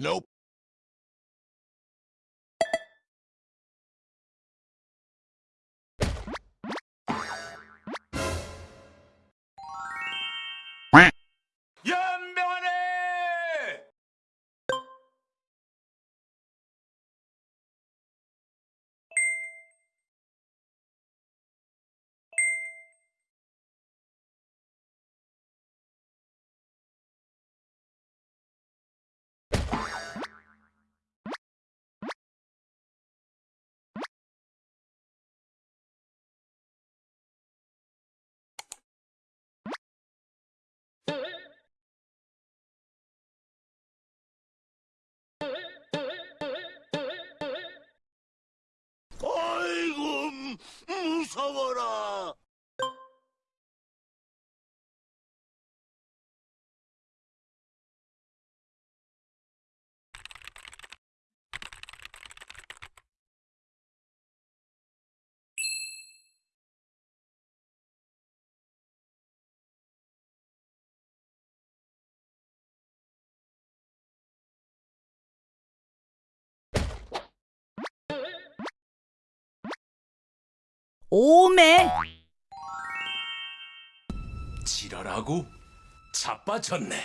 Nope. 오메 지랄하고 자빠졌네.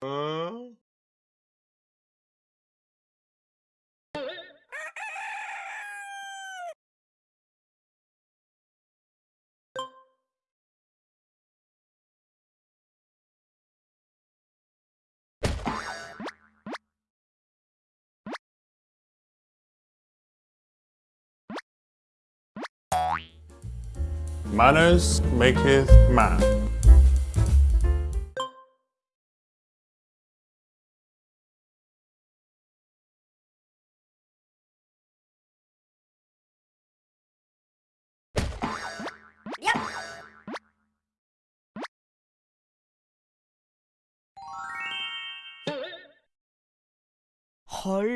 어? Manners maketh man. 헐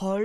헐